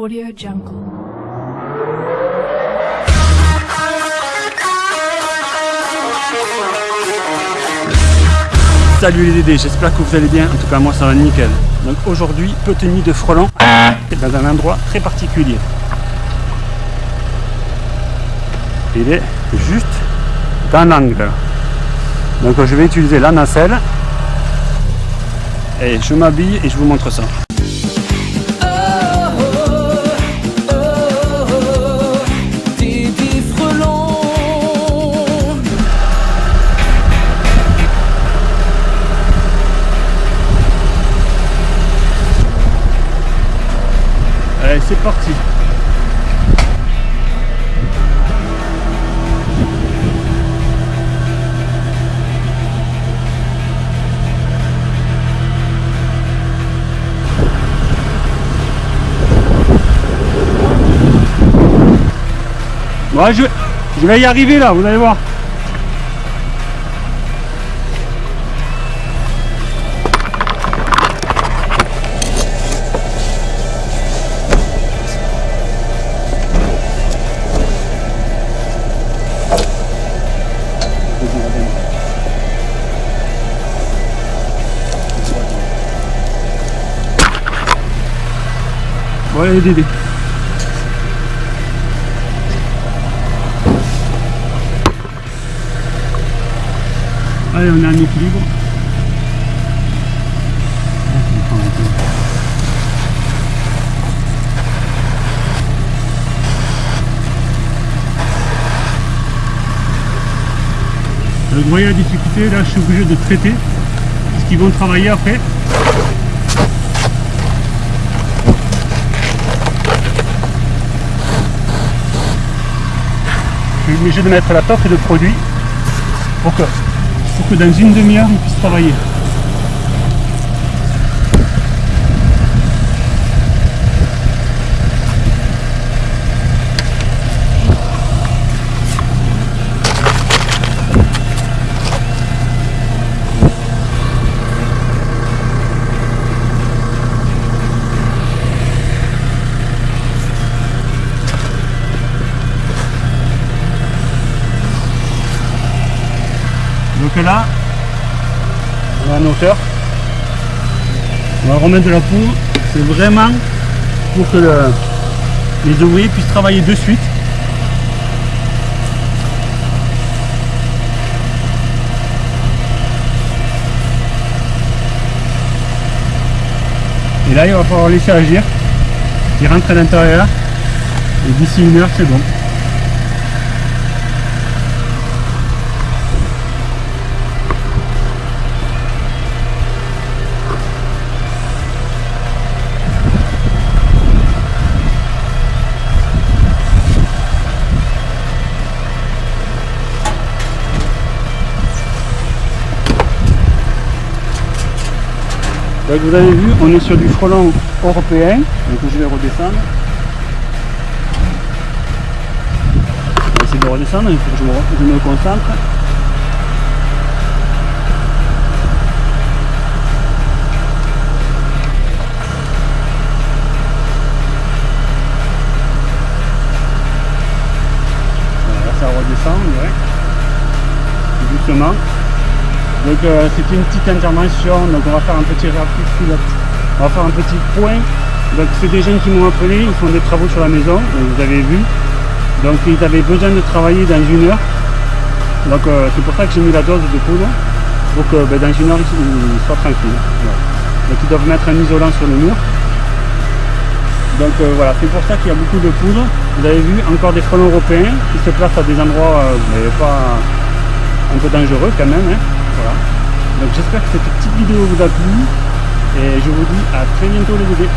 Audio Jungle. Salut les Dédés, j'espère que vous allez bien, en tout cas moi ça va nickel. Donc aujourd'hui, petite nuit de frelon dans un endroit très particulier. Il est juste dans l'angle. Donc je vais utiliser la nacelle et je m'habille et je vous montre ça. Allez, c'est parti. Ouais, je, je vais y arriver là, vous allez voir. Bon, allez. Allez, on est en équilibre. Vous voyez la difficulté, là je suis obligé de traiter parce qu'ils vont travailler après. Je suis obligé de mettre la toffe de produit pour que, pour que dans une demi-heure ils puissent travailler. Donc là, on a une hauteur. On va remettre de la poudre. C'est vraiment pour que le- les ouvriers puissent travailler de suite. Et là, il va falloir laisser agir. Il rentre à l'intérieur. Et d'ici une heure, c'est bon. Donc vous avez vu, on est sur du frelon européen, donc je vais redescendre. Je vais essayer de redescendre, il faut que je me, je me concentre. Voilà, là ça redescend, ouais. doucement. Donc euh, c'était une petite intervention, donc on va faire un petit récapitulatif. On va faire un petit point. Donc c'est des gens qui m'ont appelé, ils font des travaux sur la maison, vous avez vu. Donc ils avaient besoin de travailler dans une heure. Donc euh, c'est pour ça que j'ai mis la dose de poudre, pour que ben, dans une heure ils, soient tranquilles. Donc ils doivent mettre un isolant sur le mur. Donc euh, voilà, c'est pour ça qu'il y a beaucoup de poudre. Vous avez vu encore des frelons européens qui se placent à des endroits mais pas un peu dangereux quand même. hein. Voilà. Donc j'espère que cette petite vidéo vous a plu et je vous dis à très bientôt les bébés.